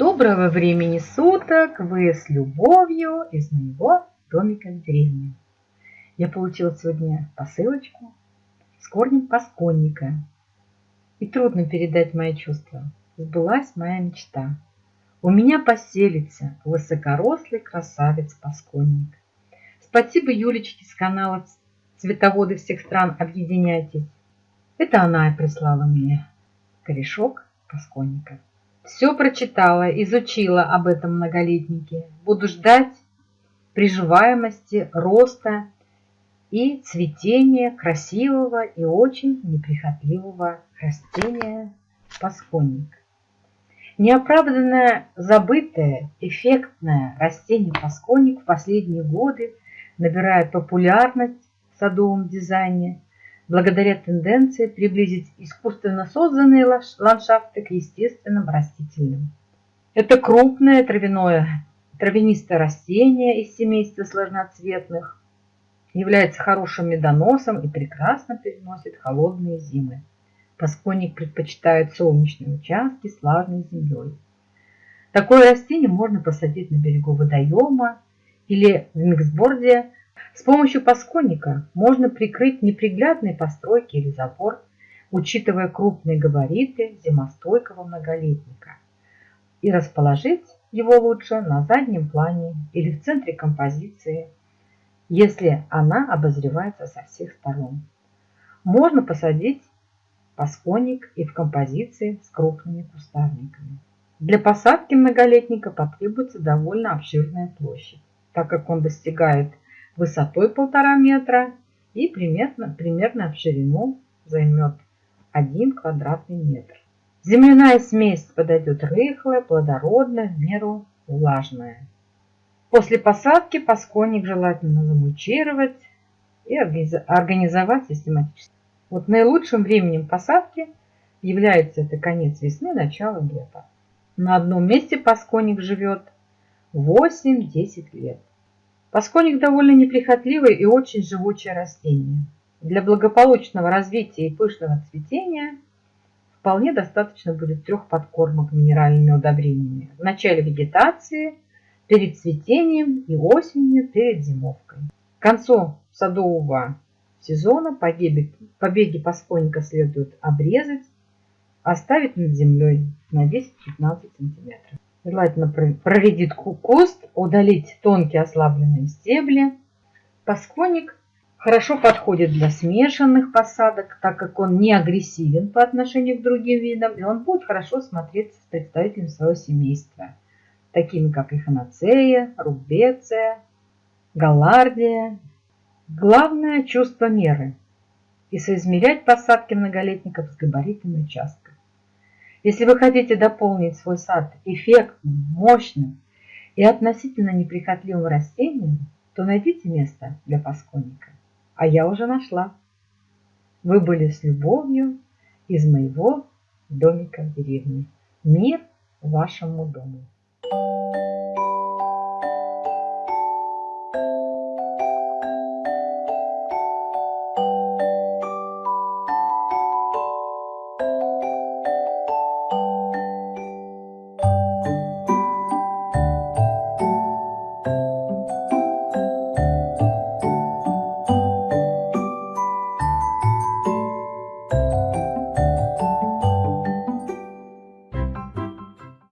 Доброго времени суток! Вы с любовью из моего домика в деревне. Я получила сегодня посылочку с корнем пасконника. И трудно передать мои чувства. Сбылась моя мечта. У меня поселится высокорослый красавец пасконник. Спасибо Юлечке с канала «Цветоводы всех стран, объединяйтесь». Это она и прислала мне корешок пасконника. Все прочитала, изучила об этом многолетнике. Буду ждать приживаемости, роста и цветения красивого и очень неприхотливого растения пасконник. Неоправданно забытое, эффектное растение пасконник в последние годы набирает популярность в садовом дизайне благодаря тенденции приблизить искусственно созданные ландшафты к естественным растительным. Это крупное травяное, травянистое растение из семейства сложноцветных, является хорошим медоносом и прекрасно переносит холодные зимы. Пасконник предпочитает солнечные участки с влажной землей. Такое растение можно посадить на берегу водоема или в миксборде с помощью пасконника можно прикрыть неприглядные постройки или забор, учитывая крупные габариты зимостойкого многолетника, и расположить его лучше на заднем плане или в центре композиции, если она обозревается со всех сторон. Можно посадить пасконник и в композиции с крупными кустарниками. Для посадки многолетника потребуется довольно обширная площадь, так как он достигает высотой полтора метра и примерно, примерно в ширину займет 1 квадратный метр. Земляная смесь подойдет рыхлая, плодородная, в меру влажная. После посадки пасконник желательно замульчировать и организовать систематически. Вот наилучшим временем посадки является это конец весны, начало лета. На одном месте пасконник живет 8-10 лет. Пасконик довольно неприхотливое и очень живучее растение. Для благополучного развития и пышного цветения вполне достаточно будет трех подкормок минеральными удобрениями. В начале вегетации, перед цветением и осенью перед зимовкой. К концу садового сезона побеги, побеги пасконика следует обрезать, оставить над землей на 10-15 сантиметров. Желательно проредить куст, удалить тонкие ослабленные стебли. Пасконик хорошо подходит для смешанных посадок, так как он не агрессивен по отношению к другим видам, и он будет хорошо смотреться с представителями своего семейства, такими как эхиноцея, рубеция, галардия. Главное – чувство меры и соизмерять посадки многолетников с габаритами участка. Если вы хотите дополнить свой сад эффектным, мощным и относительно неприхотливым растением, то найдите место для пасконника. А я уже нашла. Вы были с любовью из моего домика в деревне. Мир вашему дому.